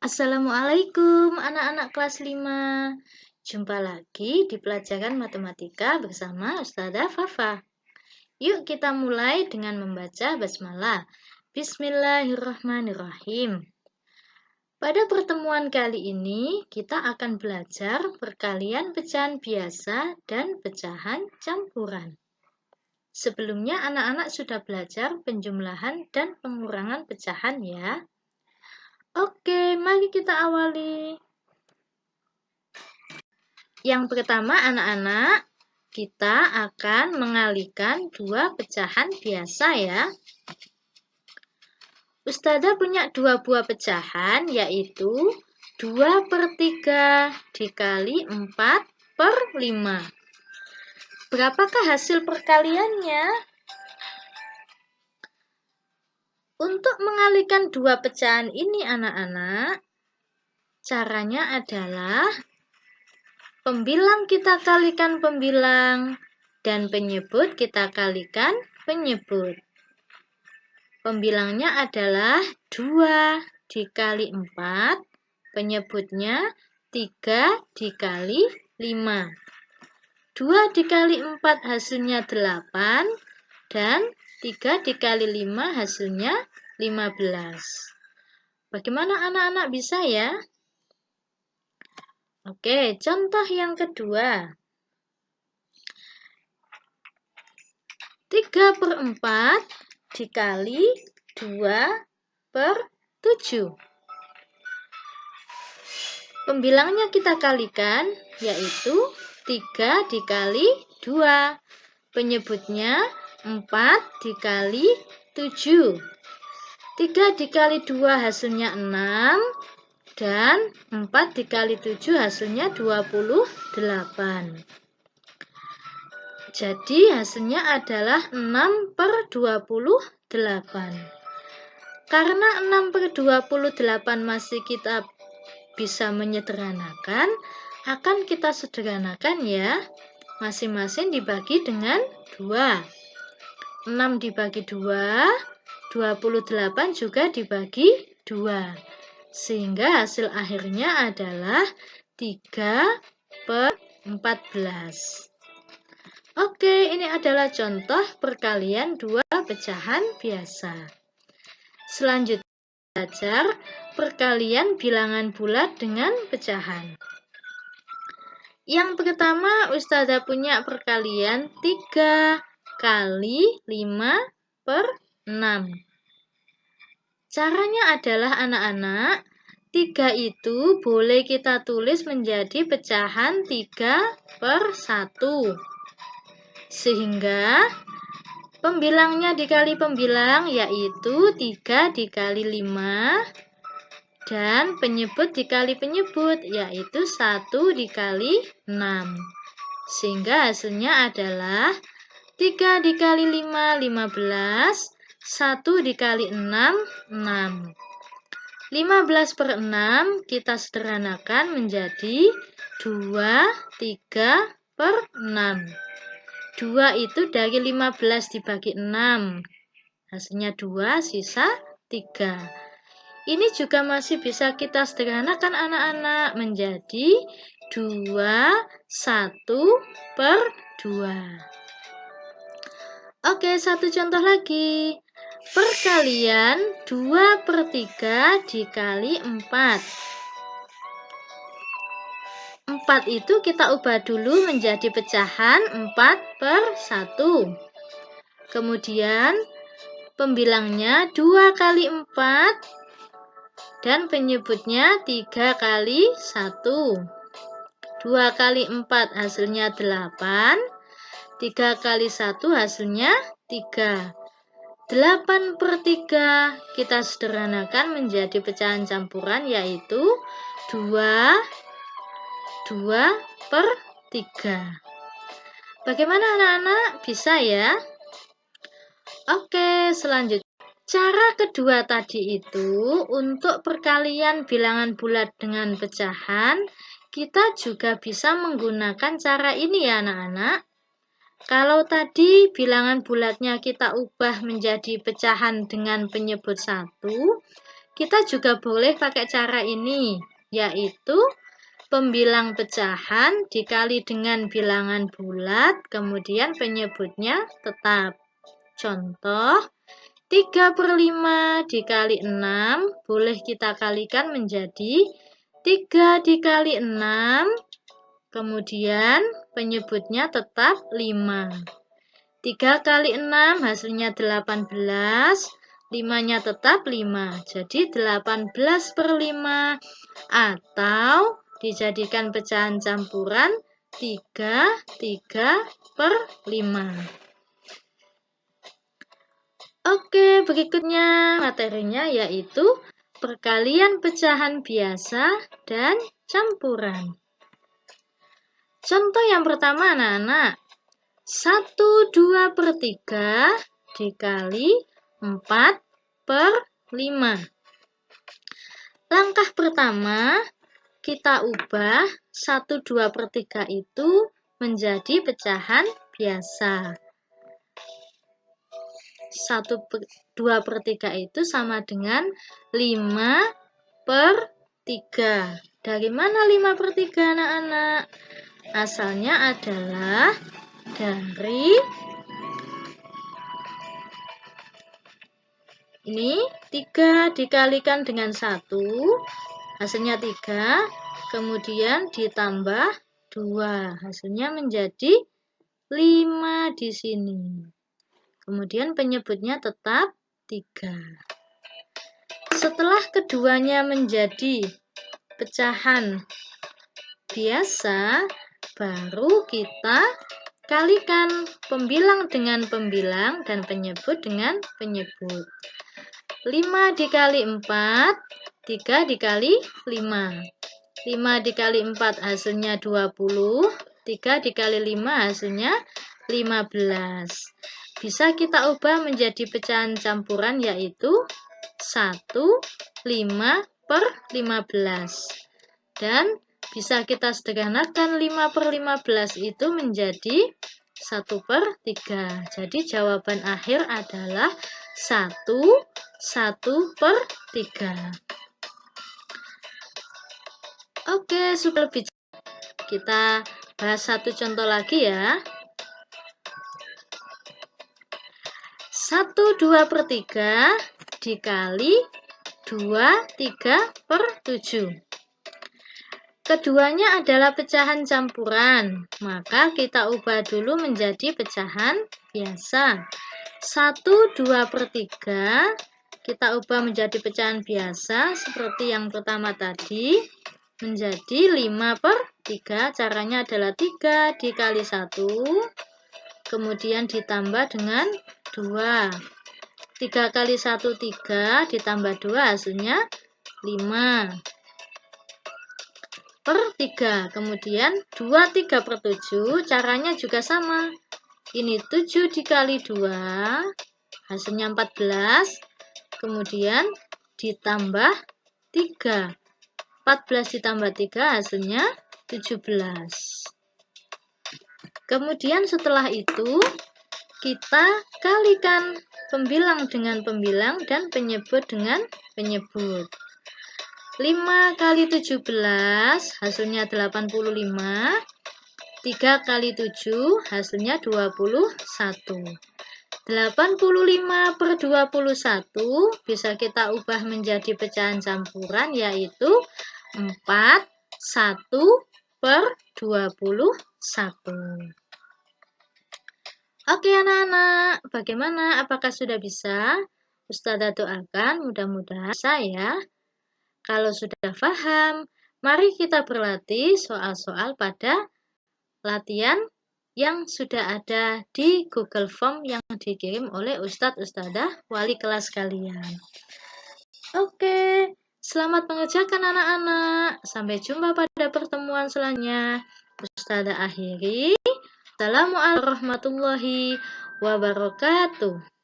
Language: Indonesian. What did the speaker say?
Assalamualaikum anak-anak kelas 5 Jumpa lagi di pelajaran matematika bersama Ustazah Fafa. Yuk kita mulai dengan membaca basmalah. Bismillahirrahmanirrahim. Pada pertemuan kali ini kita akan belajar perkalian pecahan biasa dan pecahan campuran. Sebelumnya anak-anak sudah belajar penjumlahan dan pengurangan pecahan ya kita awali. Yang pertama, anak-anak, kita akan mengalihkan dua pecahan biasa ya. Ustazah punya dua buah pecahan, yaitu 2 per 3 dikali 4 per 5. Berapakah hasil perkaliannya? Untuk mengalihkan dua pecahan ini anak-anak, caranya adalah pembilang kita kalikan pembilang dan penyebut kita kalikan penyebut. Pembilangnya adalah 2 dikali 4, penyebutnya 3 dikali 5. 2 dikali 4 hasilnya 8 dan 3 dikali 5 hasilnya 15. Bagaimana anak-anak bisa ya? Oke, contoh yang kedua. 3 per 4 dikali 2 per 7. Pembilangnya kita kalikan, yaitu 3 dikali 2. Penyebutnya 4 dikali 7. 3 dikali 2 hasilnya 6. Dan 4 dikali 7 hasilnya 28. Jadi hasilnya adalah 6 per 28. Karena 6 per 28 masih kita bisa menyederhanakan, akan kita sederhanakan ya. Masing-masing dibagi dengan 2. 6 dibagi 2, 28 juga dibagi 2. Sehingga hasil akhirnya adalah 3 per 14. Oke, ini adalah contoh perkalian dua pecahan biasa. Selanjutnya, belajar perkalian bilangan bulat dengan pecahan. Yang pertama, Ustazah punya perkalian 3 kali 5 per 6. Caranya adalah anak-anak, 3 itu boleh kita tulis menjadi pecahan 3 per 1. Sehingga pembilangnya dikali pembilang yaitu 3 dikali 5 dan penyebut dikali penyebut yaitu 1 dikali 6. Sehingga hasilnya adalah 3 dikali 5, 15. 1 dikali 6, 6. 15 per 6 kita sederhanakan menjadi 2, 3 per 6. 2 itu dari 15 dibagi 6. Hasilnya 2, sisa 3. Ini juga masih bisa kita sederhanakan anak-anak menjadi 2, 1 per 2. Oke, satu contoh lagi. Perkalian 2 per 3 dikali 4. 4 itu kita ubah dulu menjadi pecahan 4 per 1. Kemudian pembilangnya 2 kali 4 dan penyebutnya 3 kali 1. 2 kali 4 hasilnya 8. 3 kali 1 hasilnya 3. 8 per 3 kita sederhanakan menjadi pecahan campuran yaitu 2, 2 per 3. Bagaimana anak-anak? Bisa ya? Oke, selanjutnya. Cara kedua tadi itu untuk perkalian bilangan bulat dengan pecahan, kita juga bisa menggunakan cara ini ya anak-anak. Kalau tadi bilangan bulatnya kita ubah menjadi pecahan dengan penyebut satu, kita juga boleh pakai cara ini, yaitu pembilang pecahan dikali dengan bilangan bulat, kemudian penyebutnya tetap. Contoh, 3 per 5 dikali 6, boleh kita kalikan menjadi 3 dikali 6, kemudian penyebutnya tetap 5. 3 kali 6 hasilnya 18, 5-nya tetap 5. Jadi 18 per 5 atau dijadikan pecahan campuran 3, 3 per 5. Oke, berikutnya materinya yaitu perkalian pecahan biasa dan campuran. Contoh yang pertama anak-anak, 1 2 per 3 dikali 4 per 5. Langkah pertama, kita ubah 1 2 per 3 itu menjadi pecahan biasa. 1 per, 2 per 3 itu sama dengan 5 per 3. Dari mana 5 per 3 anak-anak? Asalnya adalah dari ini 3 dikalikan dengan 1 hasilnya 3 kemudian ditambah 2 hasilnya menjadi 5 di sini. Kemudian penyebutnya tetap 3 setelah keduanya menjadi pecahan biasa baru kita Kalikan pembilang dengan pembilang dan penyebut dengan penyebut. 5 dikali 4, 3 dikali 5. 5 dikali 4 hasilnya 20, 3 dikali 5 hasilnya 15. Bisa kita ubah menjadi pecahan campuran yaitu 1, 5 per 15. Dan bisa kita sederhanakan 5 per 15 itu menjadi 1 per 3. Jadi jawaban akhir adalah 1, 1 per 3. Oke, supaya lebih kita bahas satu contoh lagi ya. 1, 2 per 3 dikali 2, 3 per 7. Keduanya adalah pecahan campuran, maka kita ubah dulu menjadi pecahan biasa. 1, 2 per 3, kita ubah menjadi pecahan biasa seperti yang pertama tadi, menjadi 5 per 3. Caranya adalah 3 dikali 1, kemudian ditambah dengan 2. 3 kali 1, 3, ditambah 2 hasilnya 5 per 3. Kemudian 2 3 per 7 caranya juga sama. Ini 7 dikali 2 hasilnya 14. Kemudian ditambah 3. 14 ditambah 3 hasilnya 17. Kemudian setelah itu kita kalikan pembilang dengan pembilang dan penyebut dengan penyebut. 5 kali 17 hasilnya 85. 3 kali 7 hasilnya 21. 85 per 21 bisa kita ubah menjadi pecahan campuran yaitu 4 1 per 21. Oke anak-anak, bagaimana? Apakah sudah bisa? Ustazah doakan mudah-mudahan saya kalau sudah paham, mari kita berlatih soal-soal pada latihan yang sudah ada di Google Form yang dikirim oleh Ustadz Ustadzah wali kelas kalian. Oke, selamat mengerjakan anak-anak. Sampai jumpa pada pertemuan selanjutnya. Ustadzah akhiri. Assalamualaikum warahmatullahi wabarakatuh.